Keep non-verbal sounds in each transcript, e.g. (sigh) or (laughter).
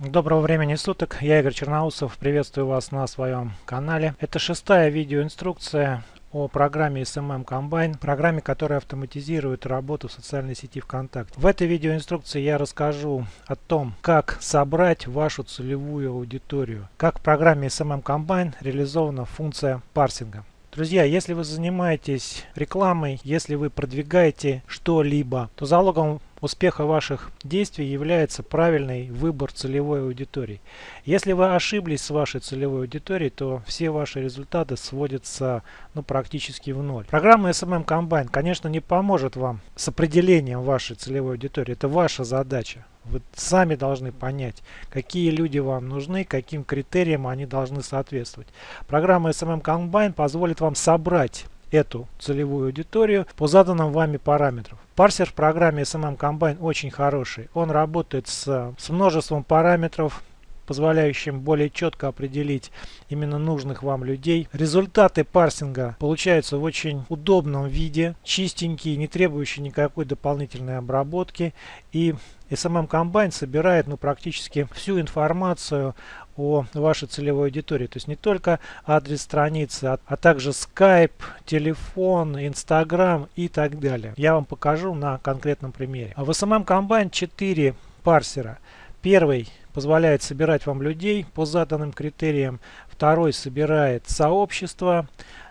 Доброго времени суток, я Игорь Черноусов, приветствую вас на своем канале. Это шестая видеоинструкция о программе SMM Combine, программе, которая автоматизирует работу в социальной сети ВКонтакте. В этой видеоинструкции я расскажу о том, как собрать вашу целевую аудиторию, как в программе SMM Combine реализована функция парсинга. Друзья, если вы занимаетесь рекламой, если вы продвигаете что-либо, то залогом успеха ваших действий является правильный выбор целевой аудитории. Если вы ошиблись с вашей целевой аудиторией, то все ваши результаты сводятся ну, практически в ноль. Программа SMM Combine, конечно, не поможет вам с определением вашей целевой аудитории. Это ваша задача. Вы сами должны понять, какие люди вам нужны, каким критериям они должны соответствовать. Программа SMM Combine позволит вам собрать эту целевую аудиторию по заданным вами параметрам. Парсер в программе SMM Combine очень хороший. Он работает с, с множеством параметров, позволяющим более четко определить именно нужных вам людей. Результаты парсинга получаются в очень удобном виде, чистенькие, не требующие никакой дополнительной обработки. И SMM Combine собирает ну, практически всю информацию о вашей целевой аудитории. То есть не только адрес страницы, а, а также Skype, телефон, Instagram и так далее. Я вам покажу на конкретном примере. В SMM Combine 4 парсера. Первый позволяет собирать вам людей по заданным критериям. Второй собирает сообщество.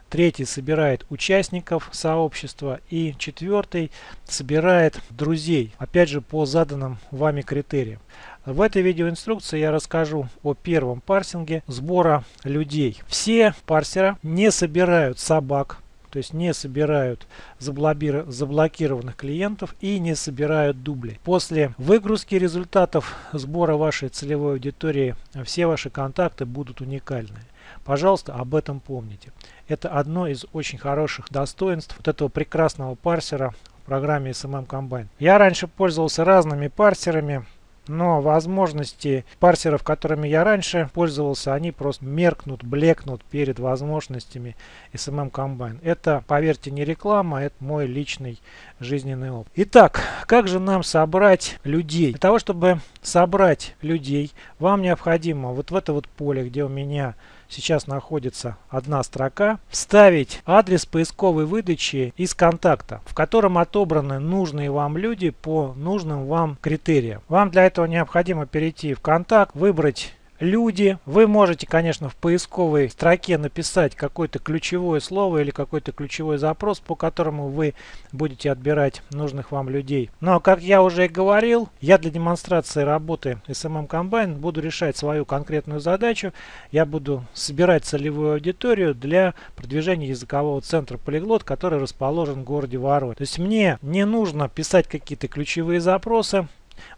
Третий собирает участников сообщества. И четвертый собирает друзей. Опять же по заданным вами критериям. В этой видеоинструкции я расскажу о первом парсинге сбора людей. Все парсера не собирают собак то есть не собирают заблокированных клиентов и не собирают дубли. После выгрузки результатов сбора вашей целевой аудитории все ваши контакты будут уникальны. Пожалуйста, об этом помните. Это одно из очень хороших достоинств вот этого прекрасного парсера в программе SMM Combine. Я раньше пользовался разными парсерами но возможности парсеров, которыми я раньше пользовался, они просто меркнут, блекнут перед возможностями SMM Combine. Это, поверьте, не реклама, это мой личный жизненный опыт. Итак, как же нам собрать людей? Для того, чтобы собрать людей, вам необходимо вот в это вот поле, где у меня сейчас находится одна строка, вставить адрес поисковой выдачи из контакта, в котором отобраны нужные вам люди по нужным вам критериям. Вам для этого необходимо перейти в контакт, выбрать люди. Вы можете, конечно, в поисковой строке написать какое-то ключевое слово или какой-то ключевой запрос, по которому вы будете отбирать нужных вам людей. Но, как я уже и говорил, я для демонстрации работы SMM Combine буду решать свою конкретную задачу. Я буду собирать целевую аудиторию для продвижения языкового центра Полиглот, который расположен в городе Воронеж. То есть мне не нужно писать какие-то ключевые запросы.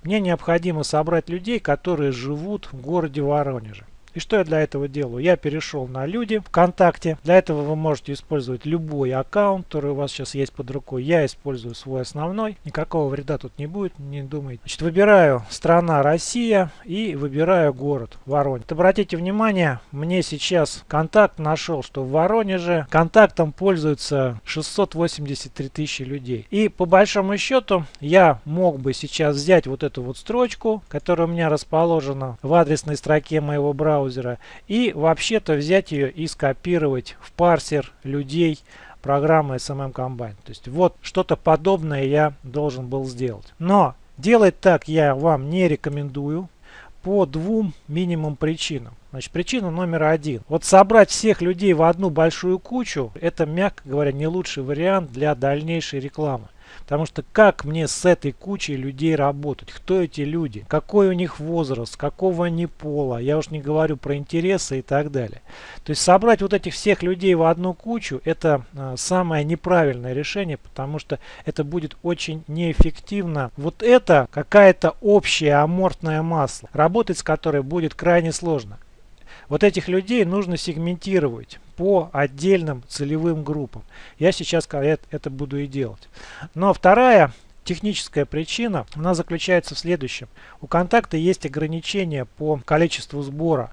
Мне необходимо собрать людей, которые живут в городе Воронеже. И что я для этого делаю? Я перешел на люди ВКонтакте. Для этого вы можете использовать любой аккаунт, который у вас сейчас есть под рукой. Я использую свой основной. Никакого вреда тут не будет, не думайте. Значит, выбираю страна Россия и выбираю город Воронеж. Обратите внимание, мне сейчас контакт нашел, что в Воронеже контактом пользуются 683 тысячи людей. И по большому счету я мог бы сейчас взять вот эту вот строчку, которая у меня расположена в адресной строке моего браузера браузера и вообще-то взять ее и скопировать в парсер людей программы SMM Combine. То есть вот что-то подобное я должен был сделать. Но делать так я вам не рекомендую по двум минимум причинам. Значит, причина номер один. Вот собрать всех людей в одну большую кучу, это, мягко говоря, не лучший вариант для дальнейшей рекламы. Потому что как мне с этой кучей людей работать? Кто эти люди? Какой у них возраст? Какого они пола? Я уж не говорю про интересы и так далее. То есть собрать вот этих всех людей в одну кучу это э, самое неправильное решение, потому что это будет очень неэффективно. Вот это какая-то общая амортная масса, работать с которой будет крайне сложно. Вот этих людей нужно сегментировать по отдельным целевым группам. Я сейчас это буду и делать. Но вторая техническая причина, она заключается в следующем. У контакта есть ограничения по количеству сбора.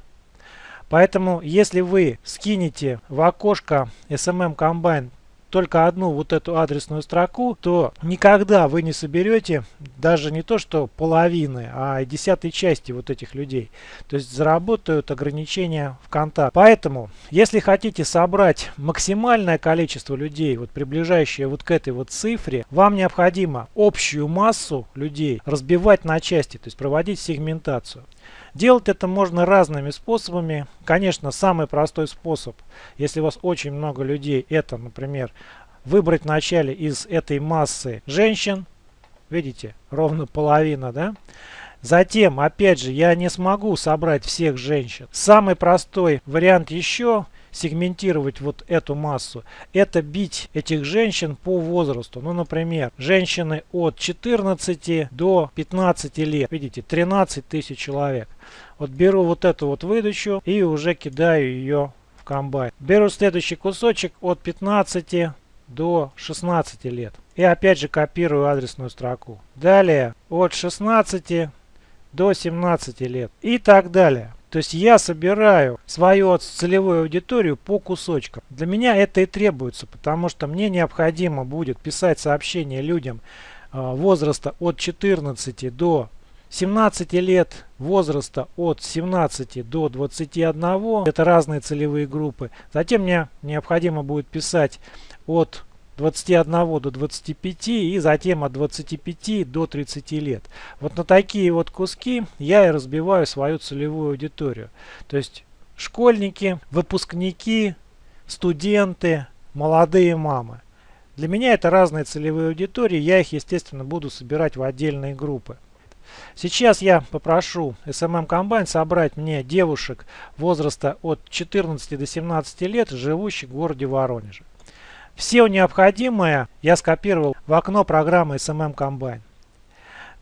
Поэтому, если вы скинете в окошко SMM Combine только одну вот эту адресную строку, то никогда вы не соберете даже не то что половины, а десятой части вот этих людей. То есть заработают ограничения в контакт. Поэтому, если хотите собрать максимальное количество людей, вот приближающее вот к этой вот цифре, вам необходимо общую массу людей разбивать на части, то есть проводить сегментацию. Делать это можно разными способами. Конечно, самый простой способ, если у вас очень много людей, это, например, выбрать вначале из этой массы женщин. Видите, ровно половина, да? Затем, опять же, я не смогу собрать всех женщин. Самый простой вариант еще сегментировать вот эту массу, это бить этих женщин по возрасту. Ну, например, женщины от 14 до 15 лет. Видите, 13 тысяч человек. Вот беру вот эту вот выдачу и уже кидаю ее в комбайн. Беру следующий кусочек от 15 до 16 лет. И опять же копирую адресную строку. Далее от 16 до 17 лет и так далее. То есть я собираю свою целевую аудиторию по кусочкам. Для меня это и требуется, потому что мне необходимо будет писать сообщения людям а, возраста от 14 до 17 лет, возраста от 17 до 21, это разные целевые группы. Затем мне необходимо будет писать от 21 до 25 и затем от 25 до 30 лет. Вот на такие вот куски я и разбиваю свою целевую аудиторию. То есть школьники, выпускники, студенты, молодые мамы. Для меня это разные целевые аудитории, я их естественно буду собирать в отдельные группы. Сейчас я попрошу SMM Combine собрать мне девушек возраста от 14 до 17 лет, живущих в городе Воронеже. Все необходимое я скопировал в окно программы SMM Combine.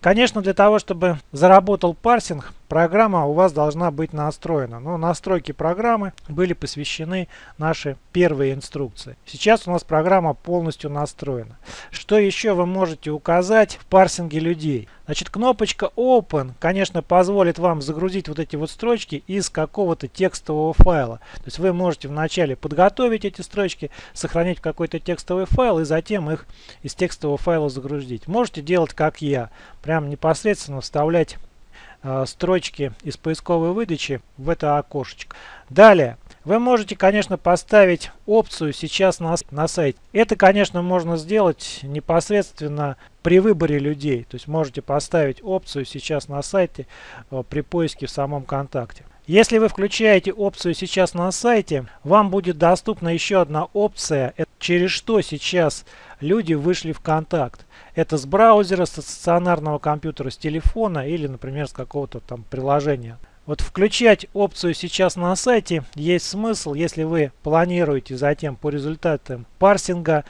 Конечно, для того, чтобы заработал парсинг, программа у вас должна быть настроена. Но настройки программы были посвящены нашей первой инструкции. Сейчас у нас программа полностью настроена. Что еще вы можете указать в парсинге людей? Значит, кнопочка Open, конечно, позволит вам загрузить вот эти вот строчки из какого-то текстового файла. То есть вы можете вначале подготовить эти строчки, сохранить в какой-то текстовый файл и затем их из текстового файла загрузить. Можете делать как я, прям непосредственно вставлять строчки из поисковой выдачи в это окошечко. Далее. Вы можете, конечно, поставить опцию сейчас на, на сайте. Это, конечно, можно сделать непосредственно при выборе людей. То есть можете поставить опцию сейчас на сайте э, при поиске в самом контакте. Если вы включаете опцию сейчас на сайте, вам будет доступна еще одна опция, через что сейчас люди вышли в контакт. Это с браузера, с стационарного компьютера, с телефона или, например, с какого-то там приложения. Вот включать опцию сейчас на сайте есть смысл, если вы планируете затем по результатам парсинга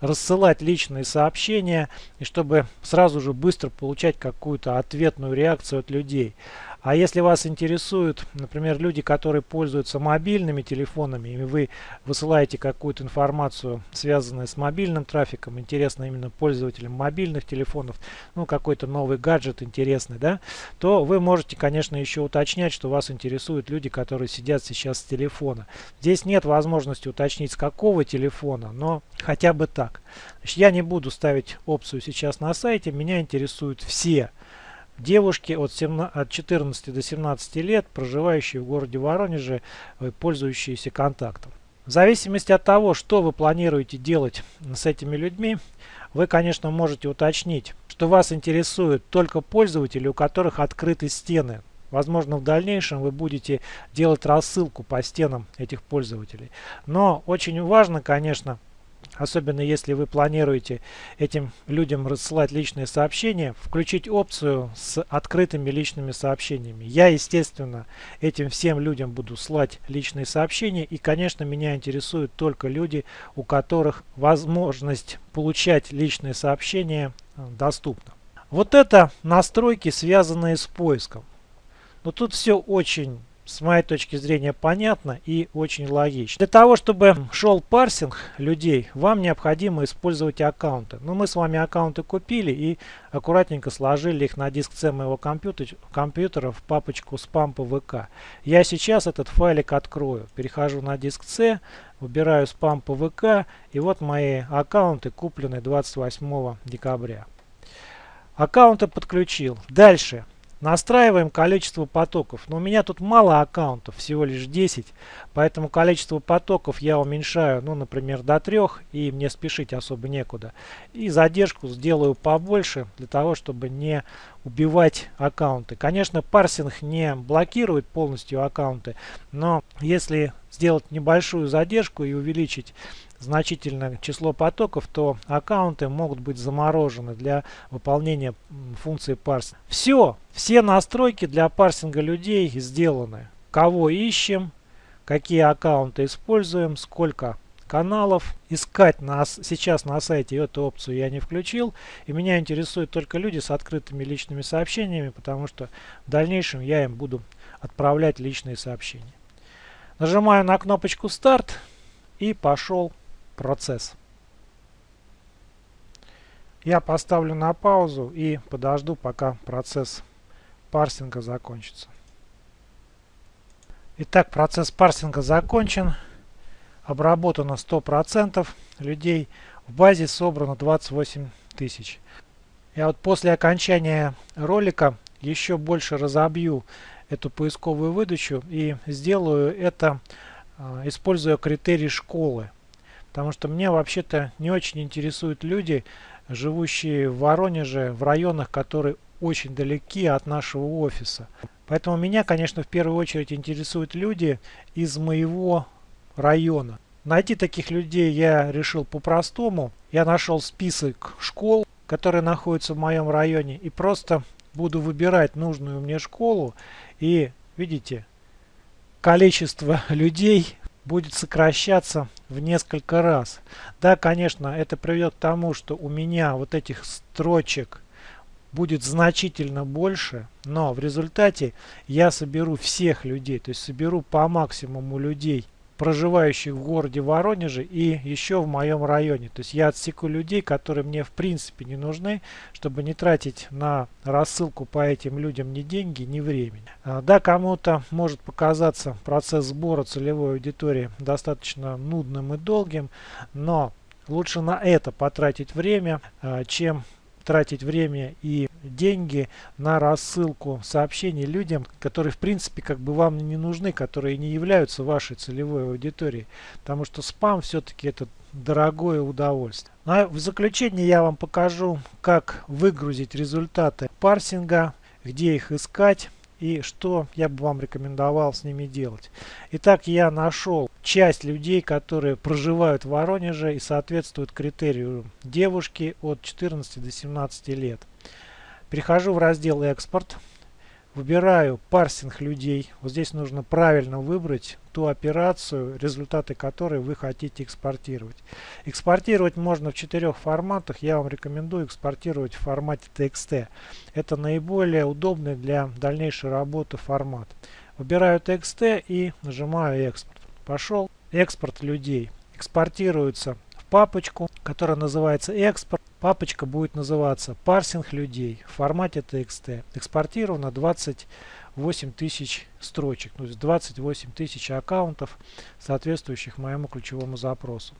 рассылать личные сообщения, и чтобы сразу же быстро получать какую-то ответную реакцию от людей. А если вас интересуют, например, люди, которые пользуются мобильными телефонами, и вы высылаете какую-то информацию, связанную с мобильным трафиком, интересно именно пользователям мобильных телефонов, ну какой-то новый гаджет интересный, да, то вы можете, конечно, еще уточнять, что вас интересуют люди, которые сидят сейчас с телефона. Здесь нет возможности уточнить, с какого телефона, но хотя бы так. Я не буду ставить опцию сейчас на сайте, меня интересуют все Девушки от, 17, от 14 до 17 лет, проживающие в городе Воронеже, э, пользующиеся контактом. В зависимости от того, что вы планируете делать с этими людьми, вы, конечно, можете уточнить, что вас интересуют только пользователи, у которых открыты стены. Возможно, в дальнейшем вы будете делать рассылку по стенам этих пользователей. Но очень важно, конечно, особенно если вы планируете этим людям рассылать личные сообщения, включить опцию с открытыми личными сообщениями. Я, естественно, этим всем людям буду слать личные сообщения. И, конечно, меня интересуют только люди, у которых возможность получать личные сообщения э, доступна. Вот это настройки, связанные с поиском. Но тут все очень с моей точки зрения понятно и очень логично. Для того, чтобы шел парсинг людей, вам необходимо использовать аккаунты. Но ну, мы с вами аккаунты купили и аккуратненько сложили их на диск C моего компьютера, компьютера в папочку спам ПВК. Я сейчас этот файлик открою. Перехожу на диск C, Выбираю спам по ВК. И вот мои аккаунты куплены 28 декабря. Аккаунты подключил. Дальше. Настраиваем количество потоков. Но у меня тут мало аккаунтов, всего лишь 10. Поэтому количество потоков я уменьшаю, ну, например, до 3. И мне спешить особо некуда. И задержку сделаю побольше, для того, чтобы не убивать аккаунты. Конечно, парсинг не блокирует полностью аккаунты. Но если сделать небольшую задержку и увеличить значительное число потоков, то аккаунты могут быть заморожены для выполнения функции парсинга. Все, все настройки для парсинга людей сделаны. Кого ищем, какие аккаунты используем, сколько каналов. Искать нас сейчас на сайте эту опцию я не включил. И меня интересуют только люди с открытыми личными сообщениями, потому что в дальнейшем я им буду отправлять личные сообщения. Нажимаю на кнопочку старт и пошел процесс. Я поставлю на паузу и подожду, пока процесс парсинга закончится. Итак, процесс парсинга закончен. Обработано 100% людей. В базе собрано 28 тысяч. Я вот после окончания ролика еще больше разобью эту поисковую выдачу и сделаю это, а, используя критерий школы. Потому что меня вообще-то не очень интересуют люди, живущие в Воронеже, в районах, которые очень далеки от нашего офиса. Поэтому меня, конечно, в первую очередь интересуют люди из моего района. Найти таких людей я решил по-простому. Я нашел список школ, которые находятся в моем районе, и просто буду выбирать нужную мне школу. И, видите, количество (laughs) людей будет сокращаться в несколько раз. Да, конечно, это приведет к тому, что у меня вот этих строчек будет значительно больше, но в результате я соберу всех людей, то есть соберу по максимуму людей проживающих в городе Воронеже и еще в моем районе. То есть я отсеку людей, которые мне в принципе не нужны, чтобы не тратить на рассылку по этим людям ни деньги, ни времени. А, да, кому-то может показаться процесс сбора целевой аудитории достаточно нудным и долгим, но лучше на это потратить время, а, чем тратить время и деньги на рассылку сообщений людям, которые в принципе как бы вам не нужны, которые не являются вашей целевой аудиторией. Потому что спам все-таки это дорогое удовольствие. Ну, а в заключение я вам покажу, как выгрузить результаты парсинга, где их искать и что я бы вам рекомендовал с ними делать. Итак, я нашел часть людей, которые проживают в Воронеже и соответствуют критерию девушки от 14 до 17 лет. Перехожу в раздел «Экспорт». Выбираю парсинг людей. Вот здесь нужно правильно выбрать ту операцию, результаты которой вы хотите экспортировать. Экспортировать можно в четырех форматах. Я вам рекомендую экспортировать в формате TXT. Это наиболее удобный для дальнейшей работы формат. Выбираю TXT и нажимаю экспорт. Пошел экспорт людей. Экспортируется папочку, которая называется экспорт. Папочка будет называться парсинг людей в формате TXT. Экспортировано 28 тысяч строчек, то есть 28 тысяч аккаунтов, соответствующих моему ключевому запросу.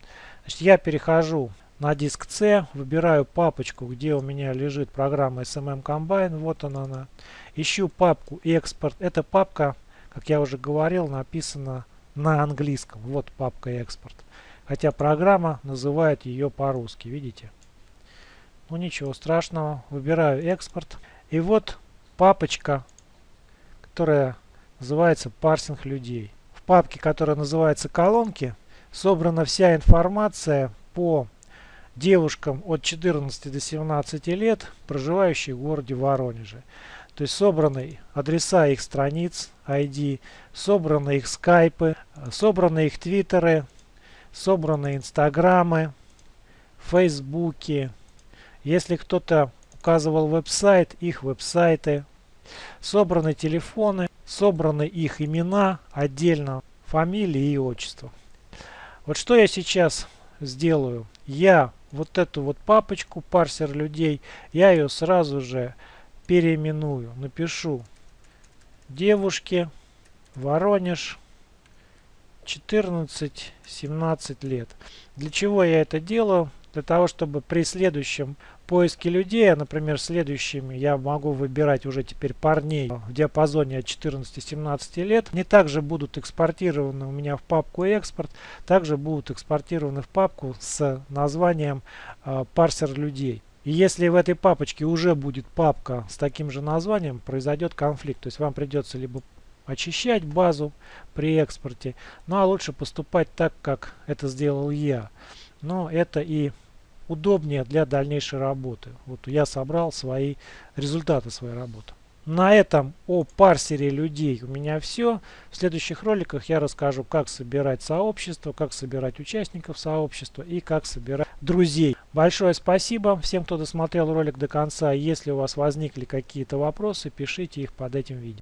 Значит, я перехожу на диск C, выбираю папочку, где у меня лежит программа SMM Combine, вот она, она. Ищу папку экспорт. Эта папка, как я уже говорил, написана на английском. Вот папка экспорт. Хотя программа называет ее по-русски, видите? Ну ничего страшного. Выбираю экспорт. И вот папочка, которая называется парсинг людей. В папке, которая называется колонки, собрана вся информация по девушкам от 14 до 17 лет, проживающих в городе Воронеже. То есть собраны адреса их страниц, ID, собраны их скайпы, собраны их твиттеры, собраны инстаграмы, фейсбуки, если кто-то указывал веб-сайт, их веб-сайты, собраны телефоны, собраны их имена отдельно, фамилии и отчество. Вот что я сейчас сделаю. Я вот эту вот папочку, парсер людей, я ее сразу же переименую. Напишу девушки, Воронеж 14-17 лет. Для чего я это делаю? Для того, чтобы при следующем поиске людей, например, следующими я могу выбирать уже теперь парней в диапазоне от 14-17 лет. Они также будут экспортированы у меня в папку экспорт, также будут экспортированы в папку с названием э, парсер людей. И если в этой папочке уже будет папка с таким же названием, произойдет конфликт. То есть вам придется либо очищать базу при экспорте, ну а лучше поступать так, как это сделал я. Но это и удобнее для дальнейшей работы. Вот я собрал свои результаты своей работы. На этом о парсере людей у меня все. В следующих роликах я расскажу, как собирать сообщество, как собирать участников сообщества и как собирать друзей. Большое спасибо всем, кто досмотрел ролик до конца. Если у вас возникли какие-то вопросы, пишите их под этим видео.